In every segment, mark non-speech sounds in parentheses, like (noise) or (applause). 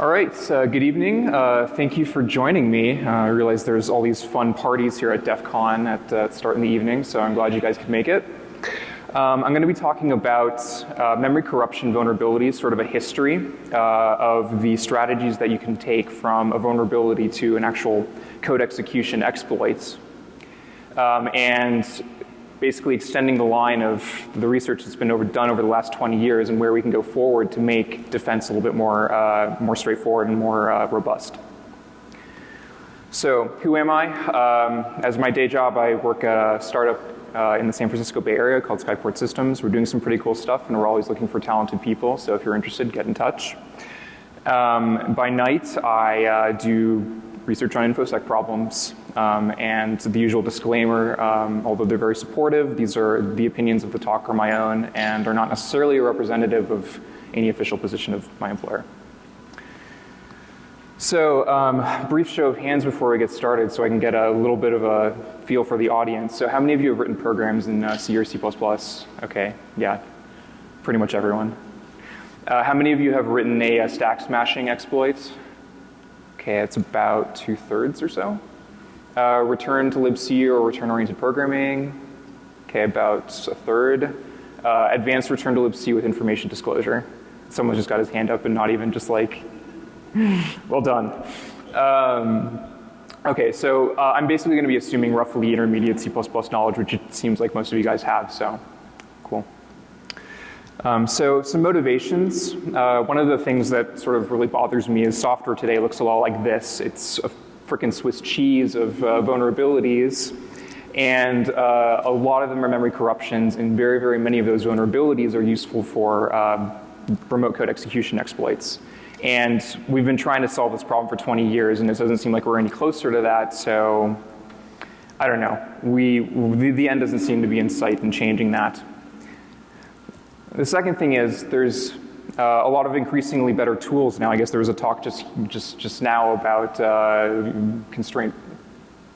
All right, uh, good evening. Uh, thank you for joining me. Uh, I realize there's all these fun parties here at DEF CON at uh, start in the evening, so I'm glad you guys could make it. Um, I'm going to be talking about uh, memory corruption vulnerabilities, sort of a history uh, of the strategies that you can take from a vulnerability to an actual code execution exploits. Um, and basically extending the line of the research that's been over, done over the last 20 years and where we can go forward to make defense a little bit more, uh, more straightforward and more uh, robust. So, who am I? Um, as my day job, I work at a startup uh, in the San Francisco Bay Area called Skyport Systems. We're doing some pretty cool stuff, and we're always looking for talented people. So, if you're interested, get in touch. Um, by night, I uh, do research on InfoSec problems. Um, and the usual disclaimer, um, although they're very supportive, these are the opinions of the talk are my own and are not necessarily a representative of any official position of my employer. So, um, brief show of hands before we get started so I can get a little bit of a feel for the audience. So, how many of you have written programs in uh, C or C? Okay, yeah, pretty much everyone. Uh, how many of you have written a, a stack smashing exploit? Okay, it's about two thirds or so. Uh, return to libc or return-oriented programming, okay, about a third. Uh, advanced return to libc with information disclosure. Someone just got his hand up and not even just like, (laughs) well done. Um, okay, so uh, I'm basically going to be assuming roughly intermediate C++ knowledge, which it seems like most of you guys have, so cool. Um, so some motivations. Uh, one of the things that sort of really bothers me is software today looks a lot like this. It's a freaking Swiss cheese of uh, vulnerabilities. And uh, a lot of them are memory corruptions, and very, very many of those vulnerabilities are useful for um, remote code execution exploits. And we've been trying to solve this problem for 20 years, and it doesn't seem like we're any closer to that. So I don't know. We, the, the end doesn't seem to be in sight in changing that. The second thing is there's uh, a lot of increasingly better tools now. I guess there was a talk just just just now about uh, constraint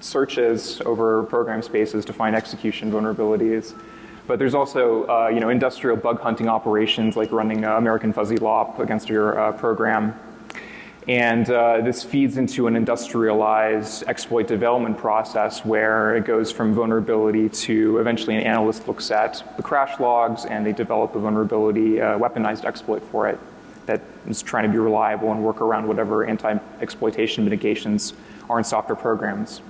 searches over program spaces to find execution vulnerabilities. But there's also uh, you know industrial bug hunting operations like running American Fuzzy Lop against your uh, program. And uh, this feeds into an industrialized exploit development process where it goes from vulnerability to eventually an analyst looks at the crash logs and they develop a vulnerability uh, weaponized exploit for it that is trying to be reliable and work around whatever anti-exploitation mitigations are in software programs.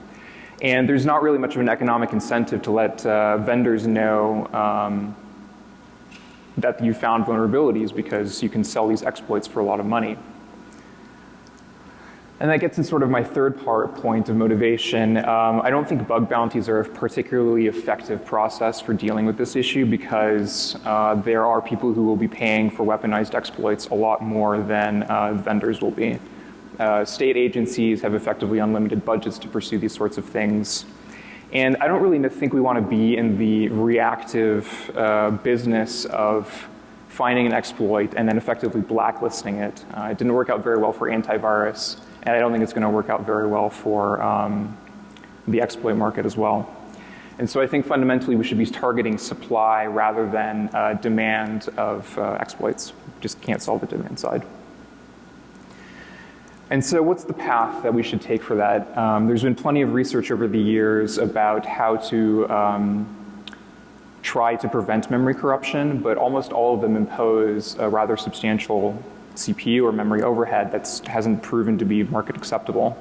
And there's not really much of an economic incentive to let uh, vendors know um, that you found vulnerabilities because you can sell these exploits for a lot of money. And that gets to sort of my third part point of motivation. Um, I don't think bug bounties are a particularly effective process for dealing with this issue because uh, there are people who will be paying for weaponized exploits a lot more than uh, vendors will be. Uh, state agencies have effectively unlimited budgets to pursue these sorts of things. And I don't really think we want to be in the reactive uh, business of finding an exploit and then effectively blacklisting it. Uh, it didn't work out very well for antivirus and I don't think it's going to work out very well for um, the exploit market as well. And so I think fundamentally we should be targeting supply rather than uh, demand of uh, exploits. Just can't solve the demand side. And so what's the path that we should take for that? Um, there's been plenty of research over the years about how to um, try to prevent memory corruption, but almost all of them impose a rather substantial CPU or memory overhead that hasn't proven to be market acceptable.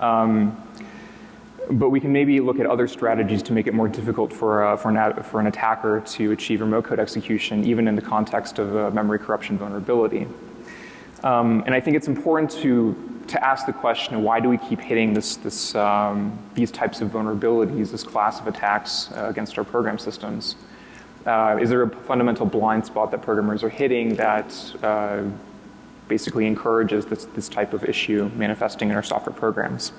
Um, but we can maybe look at other strategies to make it more difficult for, uh, for, an, for an attacker to achieve remote code execution, even in the context of a memory corruption vulnerability. Um, and I think it's important to, to ask the question, why do we keep hitting this, this, um, these types of vulnerabilities, this class of attacks uh, against our program systems? Uh, is there a fundamental blind spot that programmers are hitting that uh, basically encourages this, this type of issue manifesting in our software programs.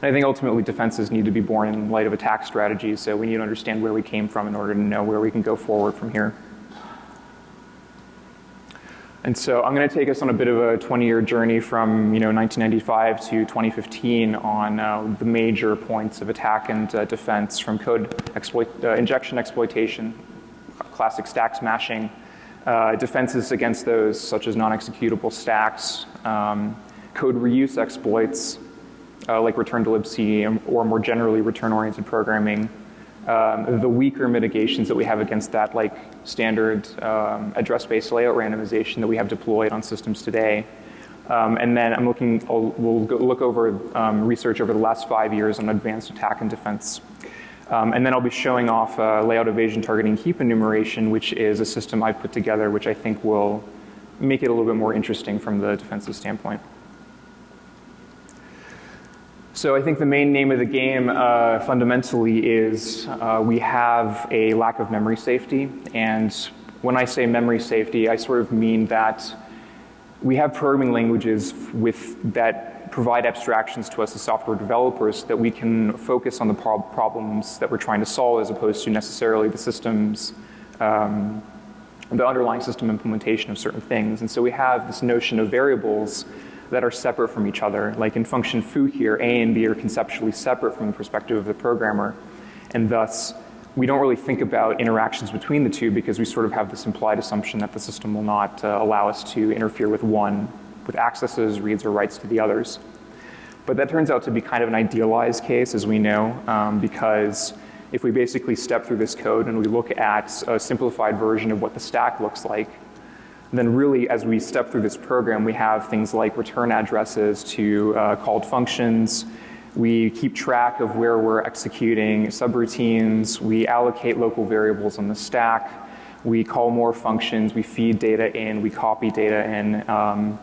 And I think ultimately defenses need to be born in light of attack strategies, so we need to understand where we came from in order to know where we can go forward from here. And so I'm going to take us on a bit of a 20-year journey from you know 1995 to 2015 on uh, the major points of attack and uh, defense from code exploit, uh, injection exploitation, classic stack smashing, uh, defenses against those, such as non-executable stacks, um, code reuse exploits uh, like return to libc or more generally return-oriented programming, um, the weaker mitigations that we have against that like standard um, address space layout randomization that we have deployed on systems today. Um, and then I'm looking, I'll, we'll look over um, research over the last five years on advanced attack and defense. Um, and then I'll be showing off layout evasion targeting heap enumeration, which is a system I've put together, which I think will make it a little bit more interesting from the defensive standpoint. So I think the main name of the game uh, fundamentally is uh, we have a lack of memory safety. And when I say memory safety, I sort of mean that we have programming languages with, that provide abstractions to us as software developers that we can focus on the prob problems that we're trying to solve as opposed to necessarily the systems, um, the underlying system implementation of certain things. And so we have this notion of variables that are separate from each other. Like in function foo here, A and B are conceptually separate from the perspective of the programmer. And thus, we don't really think about interactions between the two because we sort of have this implied assumption that the system will not uh, allow us to interfere with one, with accesses, reads, or writes to the others. But that turns out to be kind of an idealized case, as we know, um, because if we basically step through this code and we look at a simplified version of what the stack looks like, then really as we step through this program, we have things like return addresses to uh, called functions. We keep track of where we're executing subroutines. We allocate local variables on the stack. We call more functions. We feed data in. We copy data in. Um,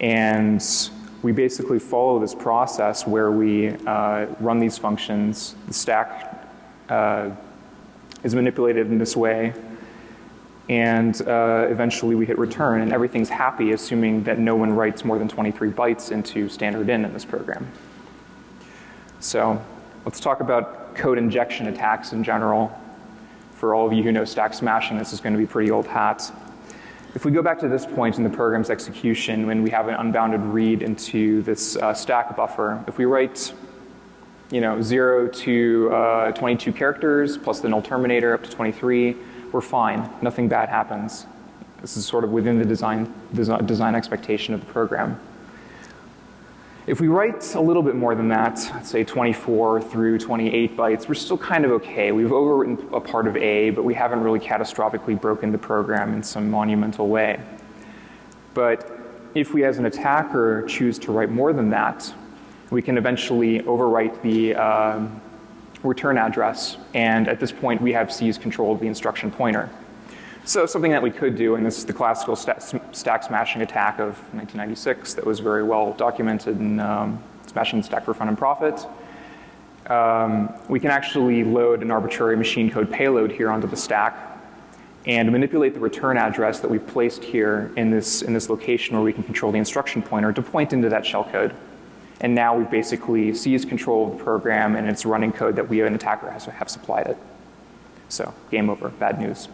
and we basically follow this process where we uh, run these functions. The stack uh, is manipulated in this way and uh, eventually we hit return and everything's happy assuming that no one writes more than 23 bytes into standard in in this program. So let's talk about code injection attacks in general. For all of you who know stack smashing, this is going to be pretty old hat. If we go back to this point in the program's execution when we have an unbounded read into this uh, stack buffer, if we write you know, 0 to uh, 22 characters plus the null terminator up to 23, we're fine. Nothing bad happens. This is sort of within the design, design expectation of the program. If we write a little bit more than that, say 24 through 28 bytes, we're still kind of okay. We've overwritten a part of A, but we haven't really catastrophically broken the program in some monumental way. But if we as an attacker choose to write more than that, we can eventually overwrite the, uh, return address, and at this point we have seize control of the instruction pointer. So something that we could do, and this is the classical st stack smashing attack of 1996 that was very well documented in um, Smashing the Stack for Fun and Profit. Um, we can actually load an arbitrary machine code payload here onto the stack and manipulate the return address that we've placed here in this, in this location where we can control the instruction pointer to point into that shellcode. And now we've basically seized control of the program and it's running code that we, an attacker, has have supplied it. So game over, bad news.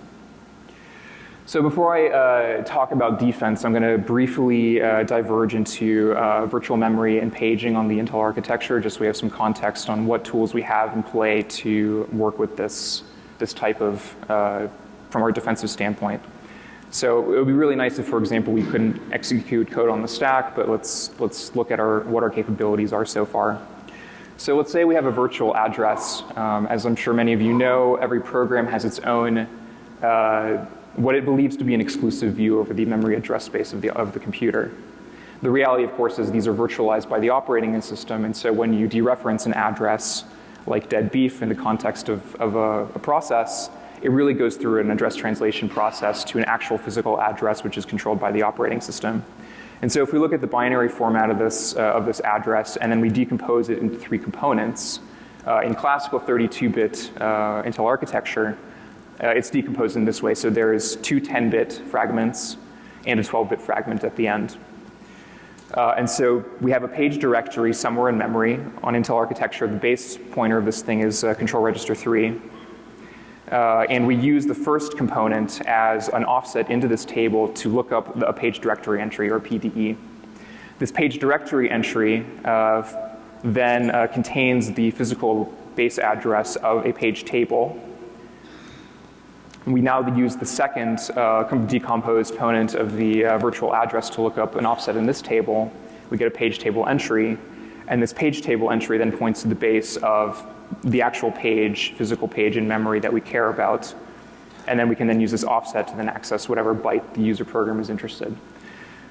So before I uh, talk about defense, I'm going to briefly uh, diverge into uh, virtual memory and paging on the Intel architecture, just so we have some context on what tools we have in play to work with this, this type of, uh, from our defensive standpoint. So it would be really nice if, for example, we couldn't execute code on the stack, but let's, let's look at our, what our capabilities are so far. So let's say we have a virtual address. Um, as I'm sure many of you know, every program has its own, uh, what it believes to be an exclusive view over the memory address space of the, of the computer. The reality, of course, is these are virtualized by the operating system, and so when you dereference an address like dead beef in the context of, of a, a process, it really goes through an address translation process to an actual physical address which is controlled by the operating system. And so if we look at the binary format of this, uh, of this address and then we decompose it into three components, uh, in classical 32-bit uh, Intel architecture, uh, it's decomposed in this way. So there's two 10-bit fragments and a 12-bit fragment at the end. Uh, and so we have a page directory somewhere in memory on Intel architecture. The base pointer of this thing is uh, control register 3. Uh, and we use the first component as an offset into this table to look up a page directory entry or PDE. This page directory entry uh, then uh, contains the physical base address of a page table. We now use the second uh, decomposed component of the uh, virtual address to look up an offset in this table. We get a page table entry, and this page table entry then points to the base of the actual page, physical page in memory that we care about. And then we can then use this offset to then access whatever byte the user program is interested.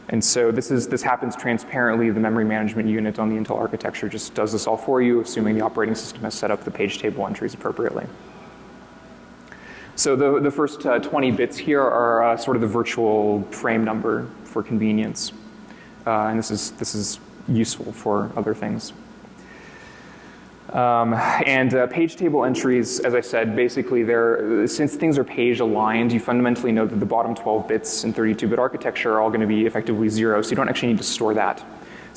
And so this, is, this happens transparently. The memory management unit on the Intel architecture just does this all for you, assuming the operating system has set up the page table entries appropriately. So the, the first uh, 20 bits here are uh, sort of the virtual frame number for convenience. Uh, and this is, this is useful for other things. Um, and uh, page table entries, as I said, basically they're, since things are page aligned, you fundamentally know that the bottom 12 bits in 32-bit architecture are all going to be effectively zero, so you don't actually need to store that.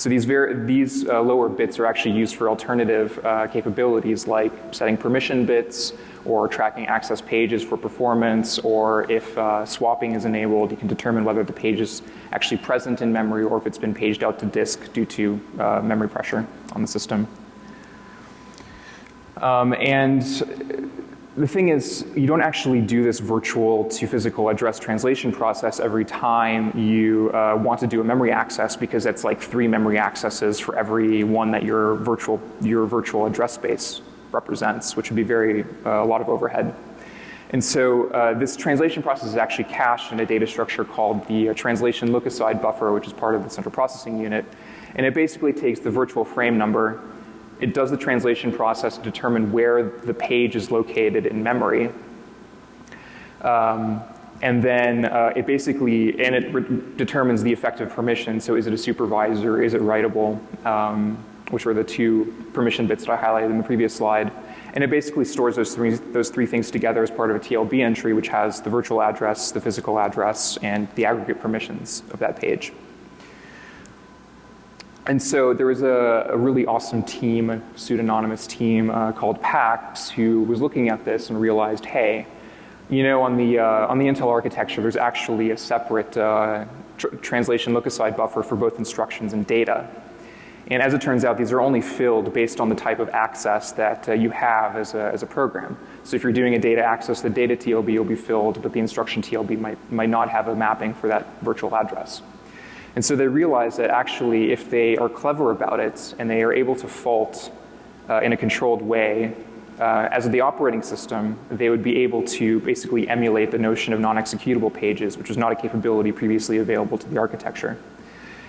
So these, these uh, lower bits are actually used for alternative uh, capabilities like setting permission bits or tracking access pages for performance or if uh, swapping is enabled, you can determine whether the page is actually present in memory or if it's been paged out to disk due to uh, memory pressure on the system. Um, and the thing is, you don't actually do this virtual to physical address translation process every time you uh, want to do a memory access because it's like three memory accesses for every one that your virtual, your virtual address space represents, which would be very, uh, a lot of overhead. And so uh, this translation process is actually cached in a data structure called the uh, translation look-aside buffer, which is part of the central processing unit. And it basically takes the virtual frame number it does the translation process to determine where the page is located in memory. Um, and then uh, it basically, and it determines the effective permission. So is it a supervisor, is it writable, um, which were the two permission bits that I highlighted in the previous slide. And it basically stores those three, those three things together as part of a TLB entry, which has the virtual address, the physical address, and the aggregate permissions of that page. And so there was a, a really awesome team, a pseudonymous team uh, called PAX, who was looking at this and realized, hey, you know, on the, uh, on the Intel architecture, there's actually a separate uh, tr translation look-aside buffer for both instructions and data. And as it turns out, these are only filled based on the type of access that uh, you have as a, as a program. So if you're doing a data access, the data TLB will be filled, but the instruction TLB might, might not have a mapping for that virtual address. And so they realize that actually if they are clever about it and they are able to fault uh, in a controlled way, uh, as the operating system, they would be able to basically emulate the notion of non-executable pages, which was not a capability previously available to the architecture.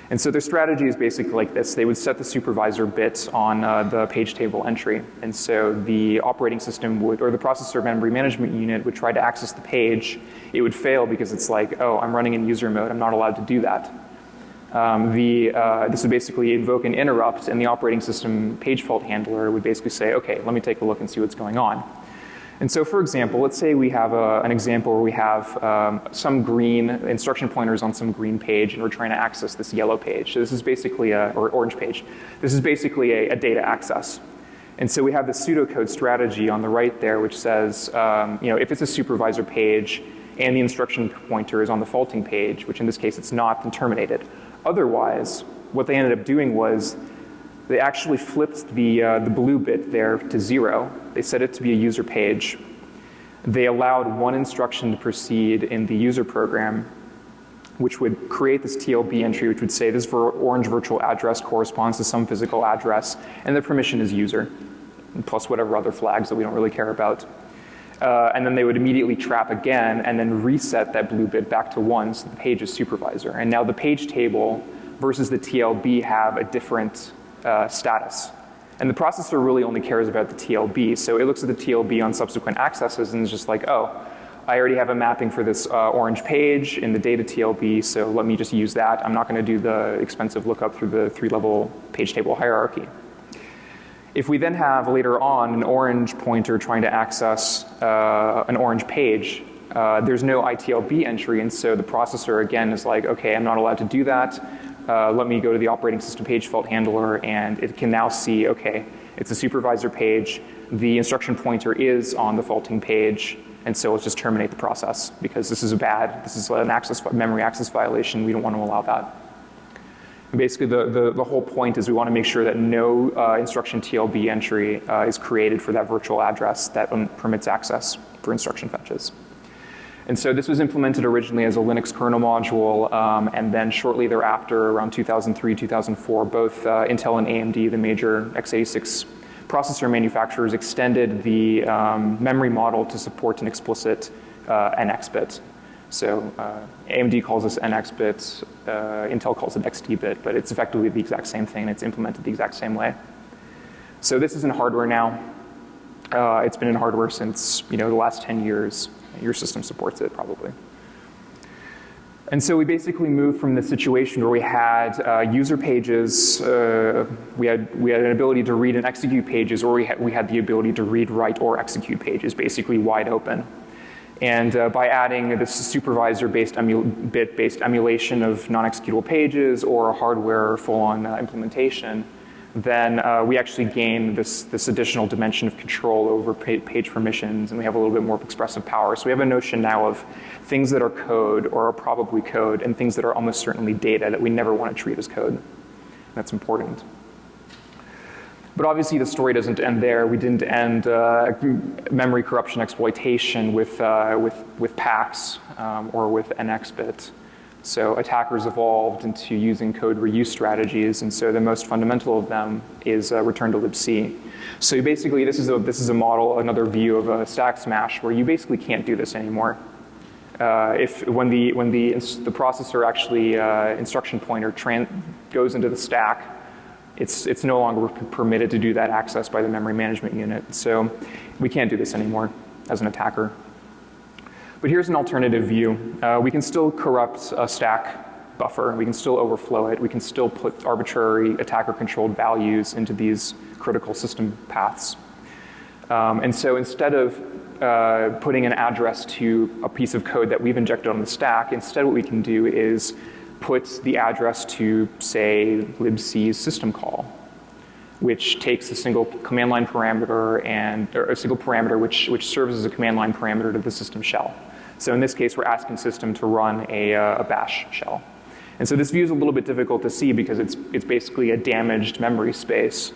And so their strategy is basically like this. They would set the supervisor bit on uh, the page table entry. And so the operating system would, or the processor memory management unit would try to access the page. It would fail because it's like, oh, I'm running in user mode. I'm not allowed to do that um, the, uh, this would basically invoke an interrupt and the operating system page fault handler would basically say, okay, let me take a look and see what's going on. And so for example, let's say we have a, an example where we have um, some green instruction pointers on some green page and we're trying to access this yellow page. So this is basically a, or orange page. This is basically a, a data access. And so we have the pseudocode strategy on the right there which says, um, you know, if it's a supervisor page and the instruction pointer is on the faulting page, which in this case it's not, then terminate it. Otherwise, what they ended up doing was they actually flipped the, uh, the blue bit there to zero. They set it to be a user page. They allowed one instruction to proceed in the user program, which would create this TLB entry, which would say this orange virtual address corresponds to some physical address, and the permission is user, plus whatever other flags that we don't really care about. Uh, and then they would immediately trap again and then reset that blue bit back to one so the page is supervisor. And now the page table versus the TLB have a different uh, status. And the processor really only cares about the TLB. So it looks at the TLB on subsequent accesses and is just like, oh, I already have a mapping for this uh, orange page in the data TLB, so let me just use that. I'm not going to do the expensive lookup through the three level page table hierarchy. If we then have later on an orange pointer trying to access uh, an orange page, uh, there's no ITLB entry, and so the processor again is like, okay, I'm not allowed to do that. Uh, let me go to the operating system page fault handler, and it can now see, okay, it's a supervisor page. The instruction pointer is on the faulting page, and so let's just terminate the process because this is a bad, this is an access memory access violation. We don't want to allow that. Basically, the, the, the, whole point is we want to make sure that no uh, instruction TLB entry uh, is created for that virtual address that um, permits access for instruction fetches. And so this was implemented originally as a Linux kernel module, um, and then shortly thereafter, around 2003, 2004, both uh, Intel and AMD, the major x86 processor manufacturers, extended the um, memory model to support an explicit uh, NX bit. So uh, AMD calls this NX bit, uh, Intel calls it XD bit, but it's effectively the exact same thing. And it's implemented the exact same way. So this is in hardware now. Uh, it's been in hardware since you know the last 10 years. Your system supports it probably. And so we basically moved from the situation where we had uh, user pages, uh, we, had, we had an ability to read and execute pages, or we had, we had the ability to read, write, or execute pages, basically wide open. And uh, by adding this supervisor-based bit-based emulation of non-executable pages or a hardware full-on uh, implementation, then uh, we actually gain this, this additional dimension of control over page permissions, and we have a little bit more expressive power. So we have a notion now of things that are code or are probably code, and things that are almost certainly data that we never want to treat as code. That's important. But obviously the story doesn't end there. We didn't end uh, memory corruption exploitation with, uh, with, with PAX um, or with NXBit. So attackers evolved into using code reuse strategies, and so the most fundamental of them is uh, return to libc. So basically, this is a this is a model, another view of a stack smash, where you basically can't do this anymore. Uh, if when the when the the processor actually uh, instruction pointer goes into the stack, it's, it's no longer permitted to do that access by the memory management unit. So we can't do this anymore as an attacker. But here's an alternative view. Uh, we can still corrupt a stack buffer. We can still overflow it. We can still put arbitrary attacker controlled values into these critical system paths. Um, and so instead of uh, putting an address to a piece of code that we've injected on the stack, instead what we can do is put the address to, say, libc's system call, which takes a single command line parameter and or a single parameter which, which serves as a command line parameter to the system shell. So in this case, we're asking system to run a, uh, a bash shell. And so this view is a little bit difficult to see because it's, it's basically a damaged memory space.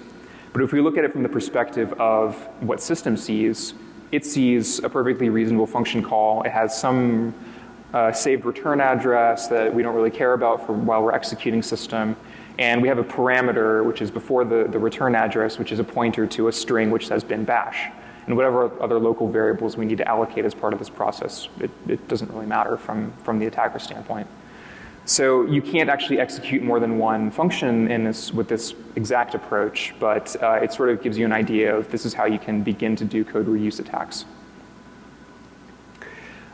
But if we look at it from the perspective of what system sees, it sees a perfectly reasonable function call. It has some uh, saved return address that we don't really care about for while we're executing system. And we have a parameter which is before the, the return address, which is a pointer to a string which says bin bash. And whatever other local variables we need to allocate as part of this process, it, it doesn't really matter from, from the attacker standpoint. So you can't actually execute more than one function in this, with this exact approach, but uh, it sort of gives you an idea of this is how you can begin to do code reuse attacks.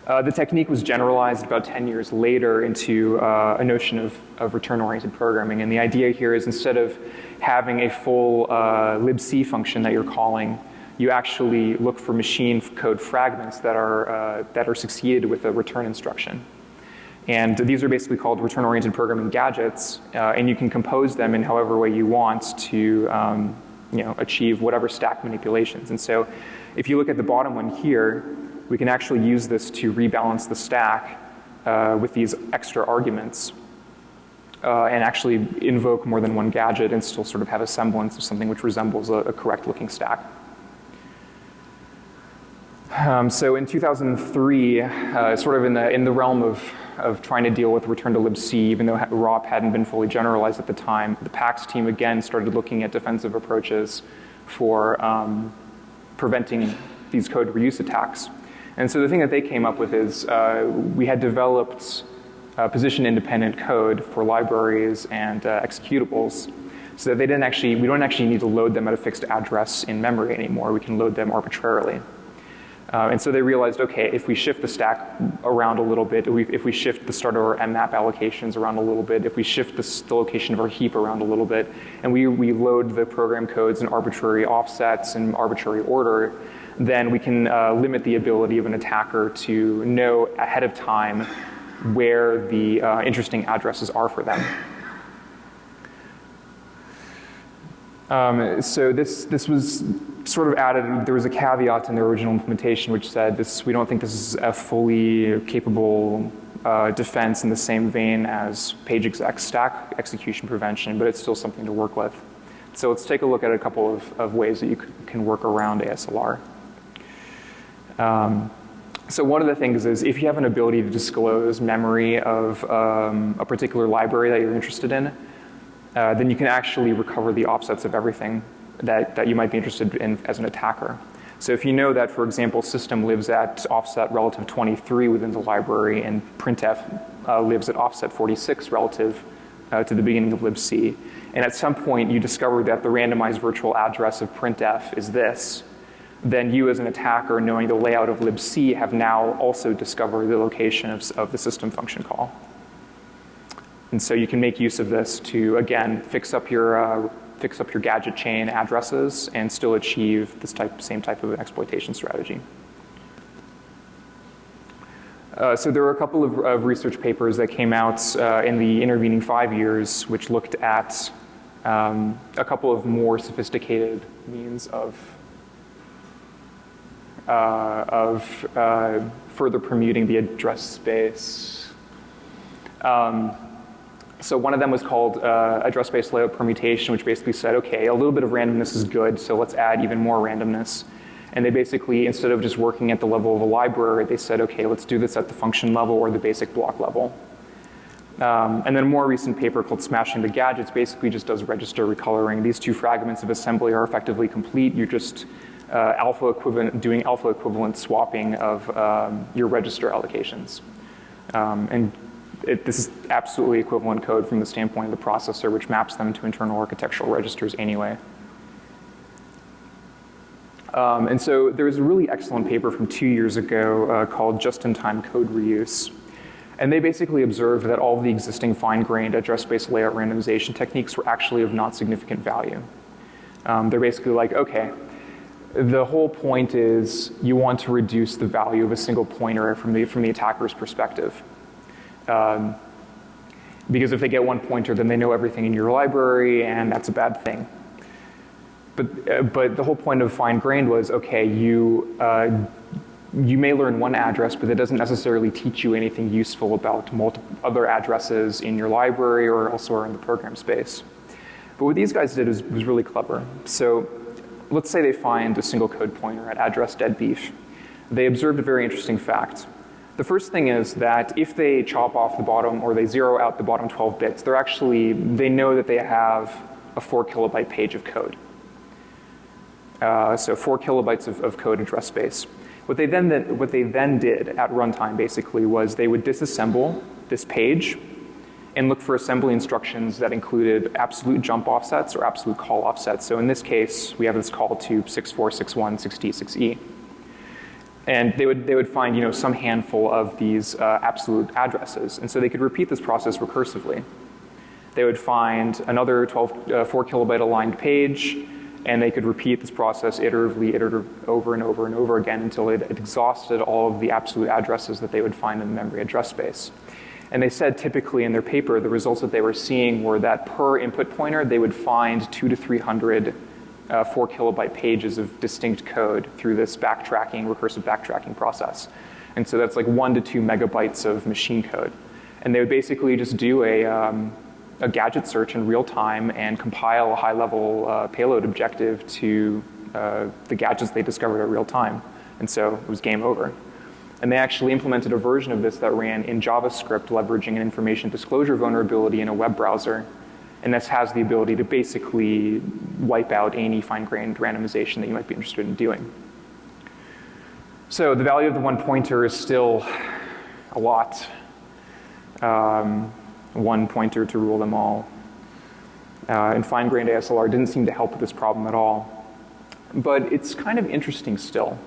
Uh, the technique was generalized about 10 years later into uh, a notion of, of return-oriented programming. And the idea here is instead of having a full uh, libc function that you're calling, you actually look for machine code fragments that are, uh, that are succeeded with a return instruction. And these are basically called return-oriented programming gadgets, uh, and you can compose them in however way you want to um, you know, achieve whatever stack manipulations. And so if you look at the bottom one here, we can actually use this to rebalance the stack uh, with these extra arguments uh, and actually invoke more than one gadget and still sort of have a semblance of something which resembles a, a correct looking stack. Um, so in 2003, uh, sort of in the, in the realm of, of trying to deal with return to libc, even though ROP hadn't been fully generalized at the time, the PAX team again started looking at defensive approaches for um, preventing these code reuse attacks. And so the thing that they came up with is uh, we had developed uh, position independent code for libraries and uh, executables so that they didn't actually, we don't actually need to load them at a fixed address in memory anymore. We can load them arbitrarily. Uh, and so they realized, okay, if we shift the stack around a little bit, if we shift the start of our mmap allocations around a little bit, if we shift the, the, location of our heap around a little bit, and we, we load the program codes in arbitrary offsets and arbitrary order, then we can uh, limit the ability of an attacker to know ahead of time where the uh, interesting addresses are for them. Um, so this, this was sort of added, there was a caveat in the original implementation which said this, we don't think this is a fully capable uh, defense in the same vein as page exec stack execution prevention, but it's still something to work with. So let's take a look at a couple of, of ways that you can work around ASLR. Um, So one of the things is if you have an ability to disclose memory of um, a particular library that you're interested in, uh, then you can actually recover the offsets of everything that, that you might be interested in as an attacker. So if you know that, for example, system lives at offset relative 23 within the library and printf uh, lives at offset 46 relative uh, to the beginning of libc, and at some point you discover that the randomized virtual address of printf is this, then you as an attacker knowing the layout of libc have now also discovered the location of, of the system function call. And so you can make use of this to, again, fix up your uh, fix up your gadget chain addresses and still achieve this type, same type of exploitation strategy. Uh, so there were a couple of, of, research papers that came out uh, in the intervening five years which looked at um, a couple of more sophisticated means of, of uh, further permuting the address space. Um, so one of them was called uh, address space layout permutation, which basically said, okay, a little bit of randomness is good, so let's add even more randomness. And they basically, instead of just working at the level of a library, they said, okay, let's do this at the function level or the basic block level. Um, and then a more recent paper called Smashing the Gadgets basically just does register recoloring. These two fragments of assembly are effectively complete. You're just uh, alpha equivalent, doing alpha equivalent swapping of um, your register allocations. Um, and it, this is absolutely equivalent code from the standpoint of the processor, which maps them to internal architectural registers anyway. Um, and so there was a really excellent paper from two years ago uh, called Just-in-Time Code Reuse. And they basically observed that all the existing fine-grained address space layout randomization techniques were actually of not significant value. Um, they're basically like, okay, the whole point is you want to reduce the value of a single pointer from the, from the attacker's perspective. Um, because if they get one pointer, then they know everything in your library, and that's a bad thing. But, uh, but the whole point of fine grained was okay, you, uh, you may learn one address, but that doesn't necessarily teach you anything useful about multiple other addresses in your library or elsewhere in the program space. But what these guys did was, was really clever. So let's say they find a single code pointer at address deadbeef. They observed a very interesting fact. The first thing is that if they chop off the bottom or they zero out the bottom 12 bits, they're actually, they know that they have a four kilobyte page of code. Uh, so four kilobytes of, of, code address space. What they, then, what they then did at runtime basically was they would disassemble this page and look for assembly instructions that included absolute jump offsets or absolute call offsets. So in this case, we have this call to 6461 6D 6E. And they would, they would find you know, some handful of these uh, absolute addresses. And so they could repeat this process recursively. They would find another 12, uh, 4 kilobyte aligned page, and they could repeat this process iteratively, iterative, over and over and over again until it, it exhausted all of the absolute addresses that they would find in the memory address space. And they said typically in their paper, the results that they were seeing were that per input pointer, they would find two to 300 uh, four kilobyte pages of distinct code through this backtracking, recursive backtracking process. And so that's like one to two megabytes of machine code. And they would basically just do a, um, a gadget search in real time and compile a high level uh, payload objective to uh, the gadgets they discovered at real time. And so it was game over. And they actually implemented a version of this that ran in JavaScript leveraging an information disclosure vulnerability in a web browser and this has the ability to basically wipe out any fine-grained randomization that you might be interested in doing. So the value of the one pointer is still a lot. Um, one pointer to rule them all. Uh, and fine-grained ASLR didn't seem to help with this problem at all. But it's kind of interesting still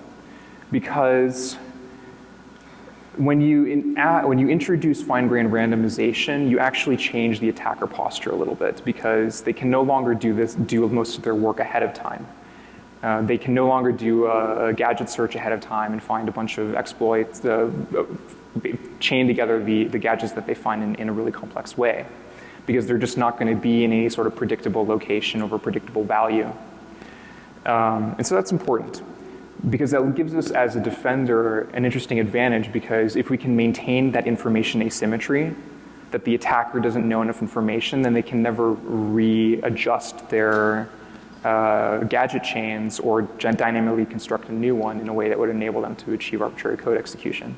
because when you, in, when you introduce fine-grained randomization, you actually change the attacker posture a little bit because they can no longer do this, do most of their work ahead of time. Uh, they can no longer do a, a, gadget search ahead of time and find a bunch of exploits, uh, chain together the, the gadgets that they find in, in a really complex way because they're just not going to be in any sort of predictable location over predictable value. Um, and so that's important because that gives us as a defender an interesting advantage because if we can maintain that information asymmetry, that the attacker doesn't know enough information, then they can never readjust their, uh, gadget chains or dynamically construct a new one in a way that would enable them to achieve arbitrary code execution.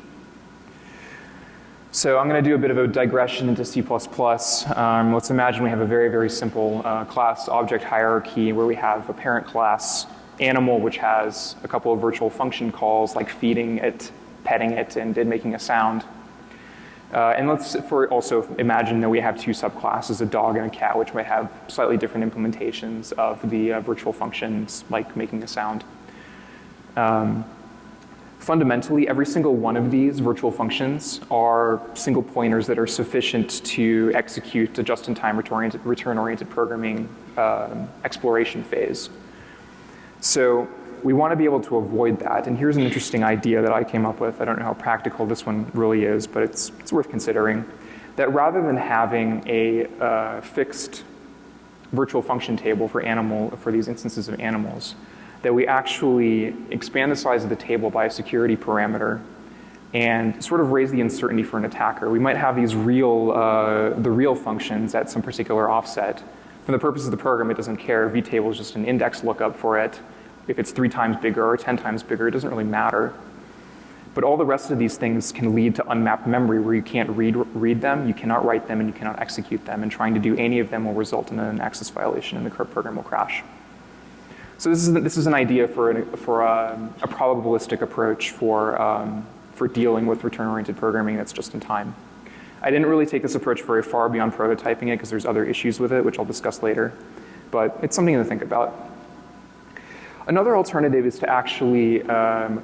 So I'm going to do a bit of a digression into C++. Um, let's imagine we have a very, very simple uh, class object hierarchy where we have a parent class animal which has a couple of virtual function calls like feeding it, petting it, and making a sound. Uh, and let's for also imagine that we have two subclasses, a dog and a cat, which might have slightly different implementations of the uh, virtual functions like making a sound. Um, fundamentally, every single one of these virtual functions are single pointers that are sufficient to execute a just-in-time return-oriented programming uh, exploration phase. So we want to be able to avoid that. And here's an interesting idea that I came up with. I don't know how practical this one really is, but it's, it's worth considering. That rather than having a uh, fixed virtual function table for animal, for these instances of animals, that we actually expand the size of the table by a security parameter and sort of raise the uncertainty for an attacker. We might have these real, uh, the real functions at some particular offset. For the purpose of the program, it doesn't care. vtable is just an index lookup for it. If it's three times bigger or 10 times bigger, it doesn't really matter. But all the rest of these things can lead to unmapped memory where you can't read, read them, you cannot write them, and you cannot execute them. And trying to do any of them will result in an access violation and the current program will crash. So this is, this is an idea for, an, for a, a, probabilistic approach for, um, for dealing with return-oriented programming that's just in time. I didn't really take this approach very far beyond prototyping it because there's other issues with it, which I'll discuss later. But it's something to think about. Another alternative is to actually um,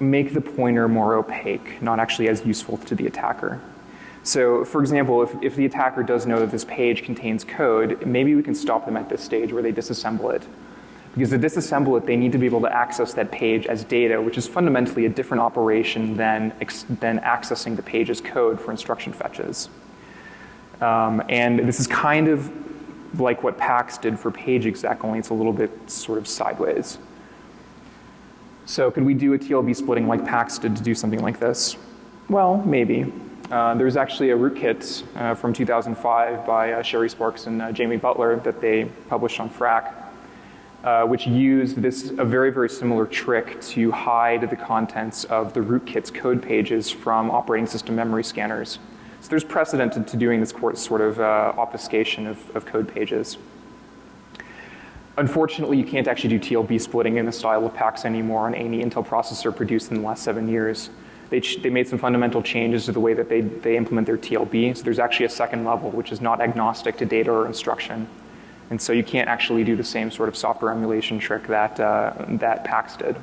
make the pointer more opaque, not actually as useful to the attacker. So for example, if, if the attacker does know that this page contains code, maybe we can stop them at this stage where they disassemble it. Because to disassemble it, they need to be able to access that page as data, which is fundamentally a different operation than, than accessing the page as code for instruction fetches. Um, and this is kind of like what PAX did for PageExec, only it's a little bit sort of sideways. So could we do a TLB splitting like PAX did to do something like this? Well, maybe. Uh, there's actually a rootkit uh, from 2005 by uh, Sherri Sparks and uh, Jamie Butler that they published on Phrack, uh, which used this a very, very similar trick to hide the contents of the rootkit's code pages from operating system memory scanners. So there's precedent to doing this sort of uh, obfuscation of, of code pages. Unfortunately, you can't actually do TLB splitting in the style of PAX anymore on any Intel processor produced in the last seven years. They, they made some fundamental changes to the way that they, they implement their TLB. So there's actually a second level, which is not agnostic to data or instruction. And so you can't actually do the same sort of software emulation trick that, uh, that PAX did.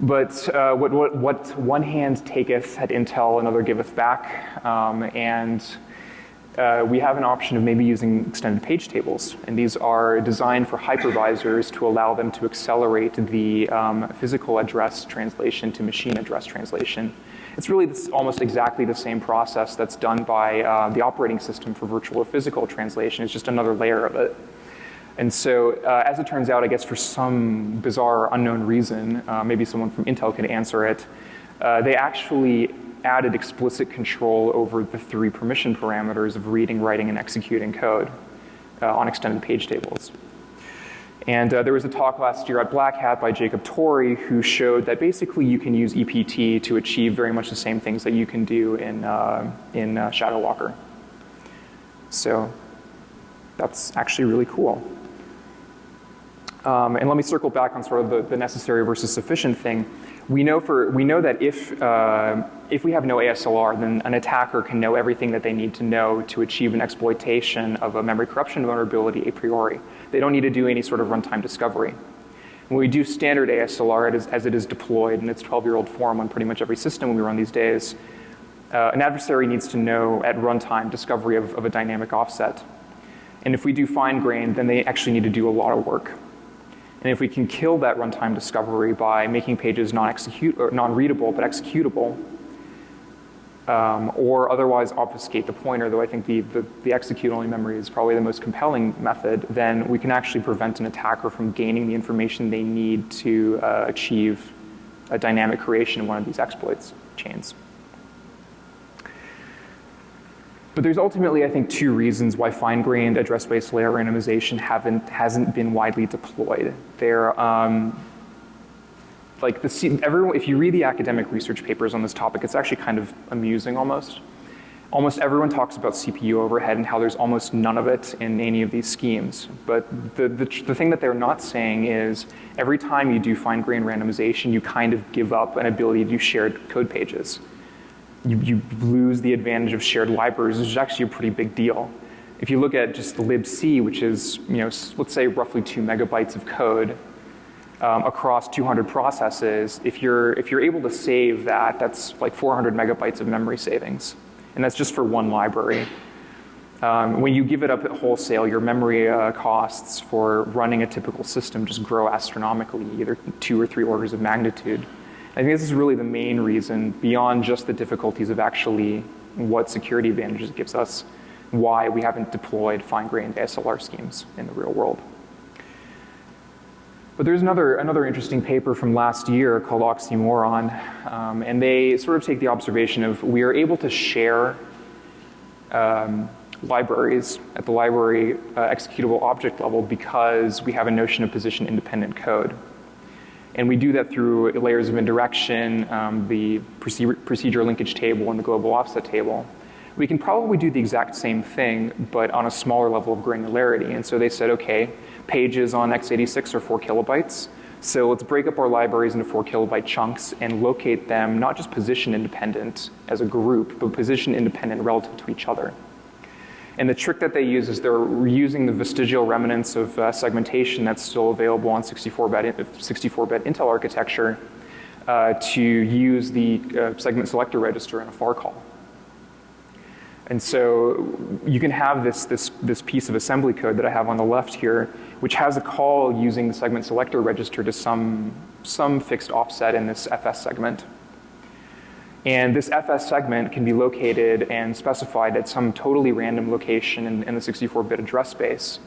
But uh, what, what, what, one hand taketh at Intel, another giveth back. Um, and uh, we have an option of maybe using extended page tables. And these are designed for hypervisors to allow them to accelerate the um, physical address translation to machine address translation. It's really this, almost exactly the same process that's done by uh, the operating system for virtual or physical translation. It's just another layer of it. And so, uh, as it turns out, I guess for some bizarre unknown reason, uh, maybe someone from Intel can answer it, uh, they actually added explicit control over the three permission parameters of reading, writing, and executing code uh, on extended page tables. And uh, there was a talk last year at Black Hat by Jacob Torrey who showed that basically you can use EPT to achieve very much the same things that you can do in, uh, in ShadowWalker. So that's actually really cool. Um, and let me circle back on sort of the, the, necessary versus sufficient thing. We know, for, we know that if, uh, if we have no ASLR, then an attacker can know everything that they need to know to achieve an exploitation of a memory corruption vulnerability a priori. They don't need to do any sort of runtime discovery. When we do standard ASLR as, as it is deployed in its 12-year-old form on pretty much every system we run these days, uh, an adversary needs to know at runtime discovery of, of a dynamic offset. And if we do fine-grained, then they actually need to do a lot of work. And if we can kill that runtime discovery by making pages non-execute or non-readable but executable, um, or otherwise obfuscate the pointer, though I think the, the, the execute-only memory is probably the most compelling method, then we can actually prevent an attacker from gaining the information they need to uh, achieve a dynamic creation in one of these exploits chains. But there's ultimately, I think, two reasons why fine-grained address space layout randomization haven't, hasn't been widely deployed. There, um, like the, everyone, if you read the academic research papers on this topic, it's actually kind of amusing almost. Almost everyone talks about CPU overhead and how there's almost none of it in any of these schemes. But the, the, the thing that they're not saying is every time you do fine-grained randomization, you kind of give up an ability to do shared code pages you, you lose the advantage of shared libraries, which is actually a pretty big deal. If you look at just the libc, which is, you know, let's say roughly two megabytes of code um, across 200 processes, if you're, if you're able to save that, that's like 400 megabytes of memory savings. And that's just for one library. Um, when you give it up at wholesale, your memory uh, costs for running a typical system just grow astronomically, either two or three orders of magnitude. I think this is really the main reason, beyond just the difficulties of actually what security advantages it gives us, why we haven't deployed fine-grained ASLR schemes in the real world. But there's another, another interesting paper from last year called Oxymoron, um, and they sort of take the observation of we are able to share um, libraries at the library uh, executable object level because we have a notion of position independent code. And we do that through layers of indirection, um, the procedure, linkage table, and the global offset table. We can probably do the exact same thing, but on a smaller level of granularity. And so they said, okay, pages on x86 are four kilobytes. So let's break up our libraries into four kilobyte chunks and locate them not just position independent as a group, but position independent relative to each other. And the trick that they use is they're using the vestigial remnants of uh, segmentation that's still available on 64-bit 64-bit Intel architecture uh, to use the uh, segment selector register in a FAR call. And so you can have this, this, this piece of assembly code that I have on the left here, which has a call using the segment selector register to some, some fixed offset in this FS segment. And this FS segment can be located and specified at some totally random location in, in the 64-bit address space.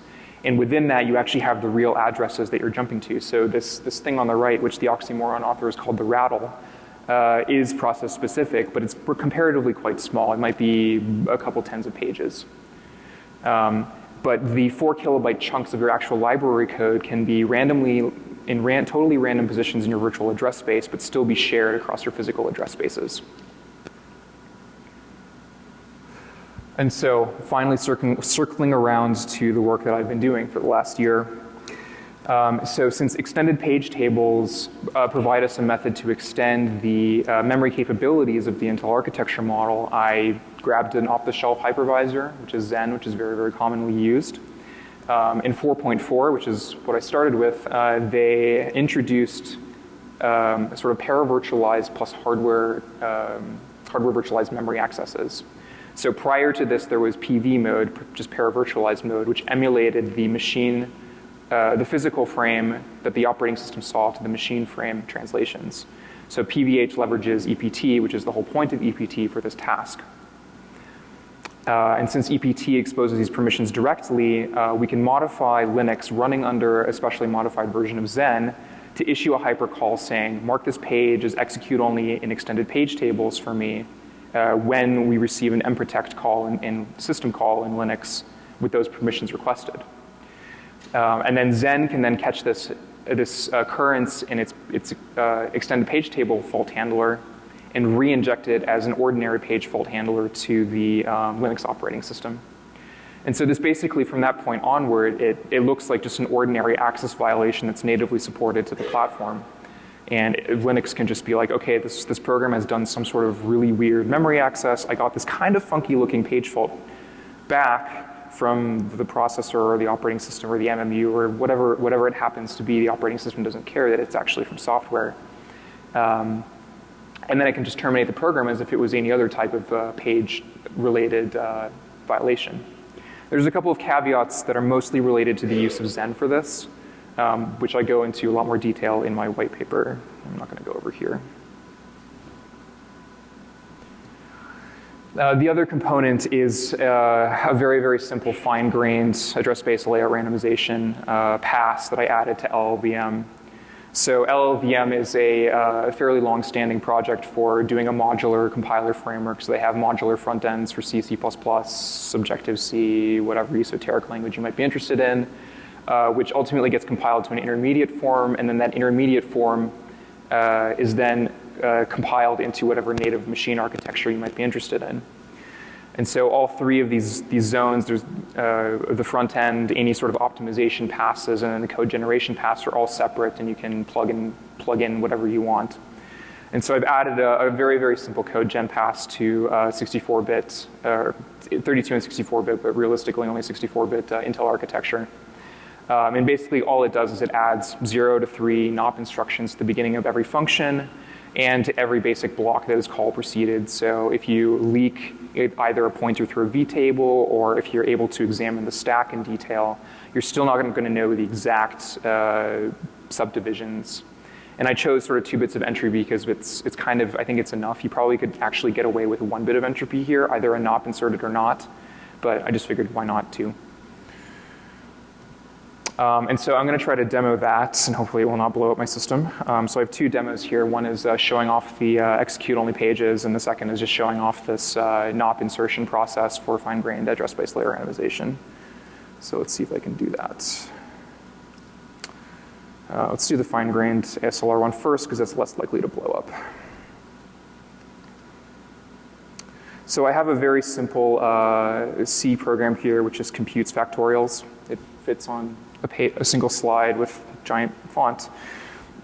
And within that, you actually have the real addresses that you're jumping to. So this, this thing on the right, which the oxymoron author is called the RaTTle, uh, is process specific, but it's comparatively quite small. It might be a couple tens of pages. Um, but the four kilobyte chunks of your actual library code can be randomly in ran totally random positions in your virtual address space, but still be shared across your physical address spaces. And so finally circling, circling around to the work that I've been doing for the last year. Um, so since extended page tables uh, provide us a method to extend the uh, memory capabilities of the Intel architecture model, I grabbed an off-the-shelf hypervisor, which is Xen, which is very, very commonly used. Um, in 4.4, which is what I started with, uh, they introduced um, sort of paravirtualized plus hardware, um, hardware virtualized memory accesses. So prior to this, there was PV mode, just paravirtualized mode, which emulated the machine, uh, the physical frame that the operating system saw to the machine frame translations. So PVH leverages EPT, which is the whole point of EPT for this task. Uh, and since EPT exposes these permissions directly, uh, we can modify Linux running under a specially modified version of Xen to issue a hypercall saying, mark this page as execute only in extended page tables for me uh, when we receive an mprotect call in, in, system call in Linux with those permissions requested. Um, and then Xen can then catch this, this occurrence in its, its uh, extended page table fault handler and re-inject it as an ordinary page fault handler to the um, Linux operating system. And so this basically, from that point onward, it, it looks like just an ordinary access violation that's natively supported to the platform. And Linux can just be like, okay, this, this program has done some sort of really weird memory access. I got this kind of funky looking page fault back from the processor or the operating system or the MMU or whatever, whatever it happens to be. The operating system doesn't care that it's actually from software. Um, and then I can just terminate the program as if it was any other type of uh, page related uh, violation. There's a couple of caveats that are mostly related to the use of Xen for this, um, which I go into a lot more detail in my white paper. I'm not going to go over here. Uh, the other component is uh, a very, very simple fine-grained address space layout randomization uh, pass that I added to LLVM So LLVM is a uh, fairly long-standing project for doing a modular compiler framework. So they have modular front ends for C, C++, Objective-C, whatever esoteric language you might be interested in, uh, which ultimately gets compiled to an intermediate form, and then that intermediate form uh, is then uh, compiled into whatever native machine architecture you might be interested in. And so all three of these, these zones, there's uh, the front end, any sort of optimization passes, and then the code generation pass are all separate, and you can plug in, plug in whatever you want. And so I've added a, a very, very simple code gen pass to 64-bit, uh, 32 and 64-bit, but realistically only 64-bit uh, Intel architecture. Um, and basically all it does is it adds zero to three NOP instructions at the beginning of every function, and to every basic block that is call preceded. So if you leak either a pointer through a vtable or if you're able to examine the stack in detail, you're still not going to know the exact uh, subdivisions. And I chose sort of two bits of entropy because it's, it's kind of, I think it's enough. You probably could actually get away with one bit of entropy here, either a NOP inserted or not. But I just figured why not two. Um, and so I'm going to try to demo that, and hopefully it will not blow up my system. Um, so I have two demos here. One is uh, showing off the uh, execute-only pages, and the second is just showing off this uh, NOP insertion process for fine-grained address-space layer randomization. So let's see if I can do that. Uh, let's do the fine-grained ASLR one first, because that's less likely to blow up. So I have a very simple uh, C program here, which just computes factorials. It fits on a, a single slide with giant font.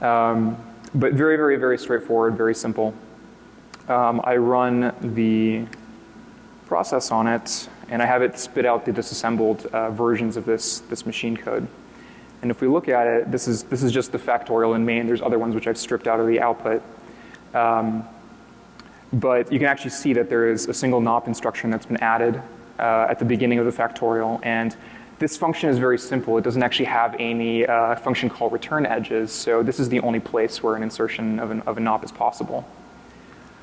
Um, but very, very, very straightforward, very simple. Um, I run the process on it, and I have it spit out the disassembled uh, versions of this, this machine code. And if we look at it, this is, this is just the factorial in main. There's other ones which I've stripped out of the output. Um, but you can actually see that there is a single NOP instruction that's been added uh, at the beginning of the factorial. And this function is very simple. It doesn't actually have any uh, function call return edges, so this is the only place where an insertion of, an, of a NOP is possible.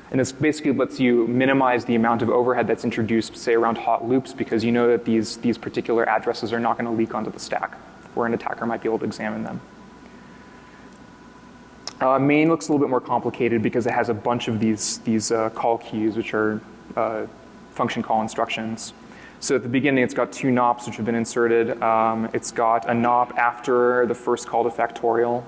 And this basically lets you minimize the amount of overhead that's introduced, say, around hot loops, because you know that these, these particular addresses are not going to leak onto the stack, where an attacker might be able to examine them. Uh, main looks a little bit more complicated because it has a bunch of these, these uh, callqs, which are uh, function call instructions. So at the beginning, it's got two NOPs which have been inserted. Um, it's got a NOP after the first call to factorial.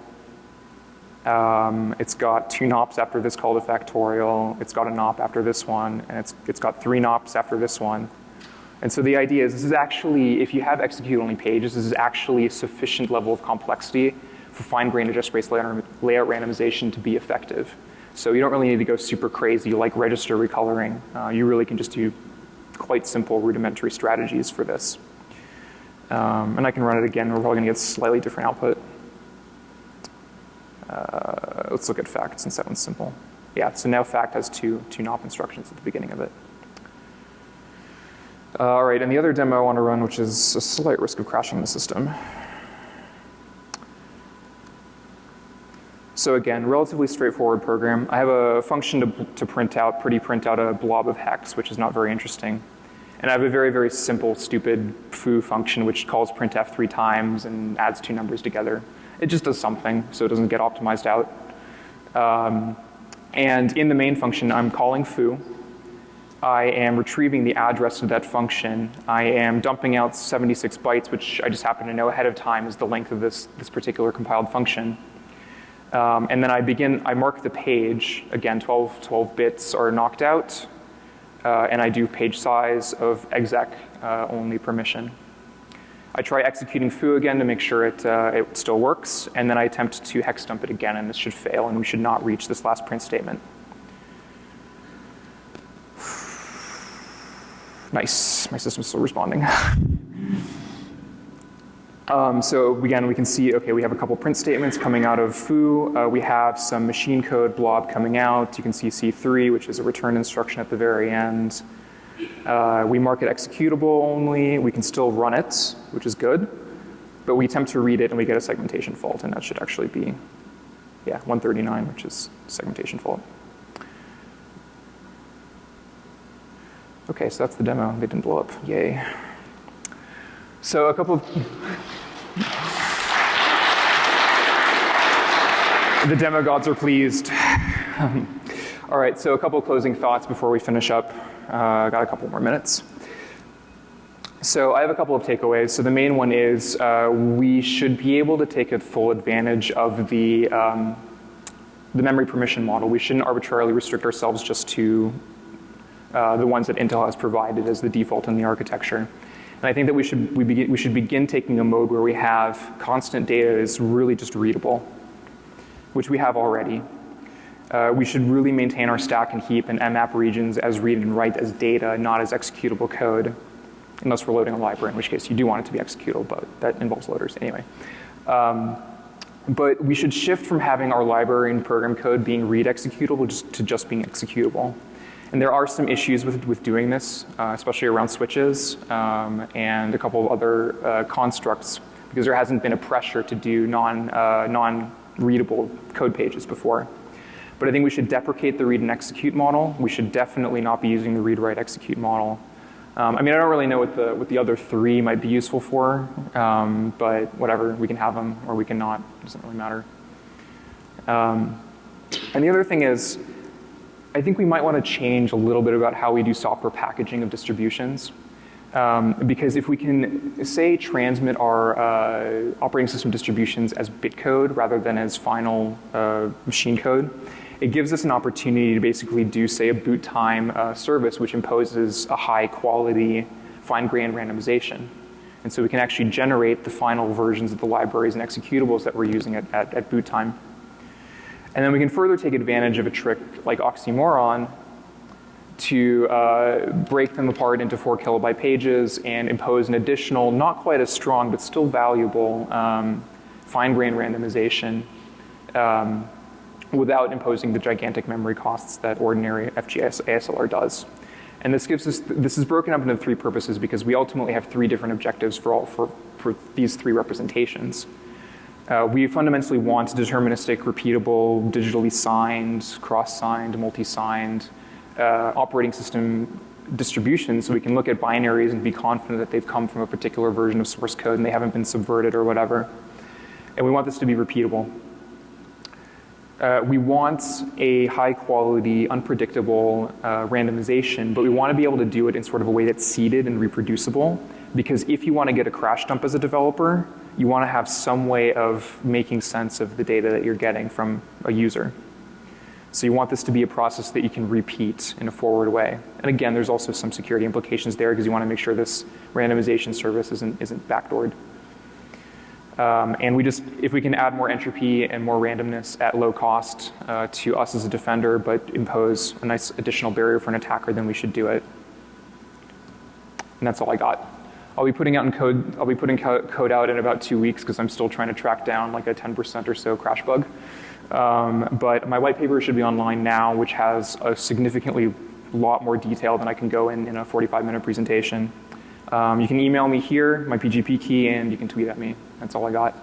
Um, it's got two NOPs after this call to factorial. It's got a NOP after this one, and it's, it's got three NOPs after this one. And so the idea is this is actually, if you have execute-only pages, this is actually a sufficient level of complexity for fine-grained address-space layout randomization to be effective. So you don't really need to go super crazy like register recoloring. Uh, you really can just do quite simple rudimentary strategies for this. Um, and I can run it again. We're probably going to get slightly different output. Uh, let's look at fact since that one's simple. Yeah, so now fact has two, two NOP instructions at the beginning of it. Uh, all right, and the other demo I want to run, which is a slight risk of crashing the system. So again, relatively straightforward program. I have a function to, to print out, pretty print out a blob of hex, which is not very interesting. And I have a very, very simple, stupid foo function which calls printf three times and adds two numbers together. It just does something, so it doesn't get optimized out. Um, and in the main function, I'm calling foo. I am retrieving the address of that function. I am dumping out 76 bytes, which I just happen to know ahead of time is the length of this, this particular compiled function. Um, and then I begin, I mark the page, again 12, 12 bits are knocked out, uh, and I do page size of exec uh, only permission. I try executing foo again to make sure it, uh, it still works, and then I attempt to hex dump it again, and this should fail, and we should not reach this last print statement. (sighs) Nice, my system's still responding. (laughs) Um, so again, we can see, okay, we have a couple print statements coming out of foo. Uh, we have some machine code blob coming out. You can see C3, which is a return instruction at the very end. Uh, we mark it executable only. We can still run it, which is good. But we attempt to read it and we get a segmentation fault, and that should actually be, yeah, 139, which is segmentation fault. Okay, so that's the demo. They didn't blow up. Yay. So a couple of the demigods are pleased. All right, so a couple closing thoughts before we finish up. Uh, got a couple more minutes. So I have a couple of takeaways. So the main one is uh, we should be able to take a full advantage of the um, the memory permission model. We shouldn't arbitrarily restrict ourselves just to uh, the ones that Intel has provided as the default in the architecture. And I think that we should we, begin, we should begin taking a mode where we have constant data is really just readable, which we have already. Uh, we should really maintain our stack and heap and mmap regions as read and write as data, not as executable code unless we're loading a library, in which case you do want it to be executable, but that involves loaders anyway. Um, but we should shift from having our library and program code being read executable just to just being executable. And there are some issues with, with doing this, uh, especially around switches um, and a couple of other uh, constructs because there hasn't been a pressure to do non, uh, non-readable code pages before. But I think we should deprecate the read and execute model. We should definitely not be using the read, write, execute model. Um, I mean, I don't really know what the, what the other three might be useful for, um, but whatever, we can have them or we can not, it doesn't really matter. Um, and the other thing is, I think we might want to change a little bit about how we do software packaging of distributions. Um, because if we can, say, transmit our uh, operating system distributions as bit code rather than as final uh, machine code, it gives us an opportunity to basically do, say, a boot time uh, service which imposes a high quality fine grained randomization. And so we can actually generate the final versions of the libraries and executables that we're using at, at, at boot time. And then we can further take advantage of a trick like oxymoron to uh, break them apart into four kilobyte pages and impose an additional, not quite as strong, but still valuable um, fine grained randomization um, without imposing the gigantic memory costs that ordinary FGS ASLR does. And this gives us, this is broken up into three purposes because we ultimately have three different objectives for all, for, for these three representations. Uh, we fundamentally want deterministic, repeatable, digitally signed, cross-signed, multi-signed uh, operating system distributions so we can look at binaries and be confident that they've come from a particular version of source code and they haven't been subverted or whatever. And we want this to be repeatable. Uh, we want a high quality, unpredictable uh, randomization, but we want to be able to do it in sort of a way that's seeded and reproducible. Because if you want to get a crash dump as a developer, you want to have some way of making sense of the data that you're getting from a user. So you want this to be a process that you can repeat in a forward way. And again, there's also some security implications there because you want to make sure this randomization service isn't, isn't backdoored. Um, and we just, if we can add more entropy and more randomness at low cost uh, to us as a defender, but impose a nice additional barrier for an attacker, then we should do it. And that's all I got. I'll be putting out in code. I'll be putting co code out in about two weeks because I'm still trying to track down like a 10% or so crash bug. Um, but my white paper should be online now, which has a significantly lot more detail than I can go in in a 45 minute presentation. Um, you can email me here, my PGP key, and you can tweet at me. That's all I got.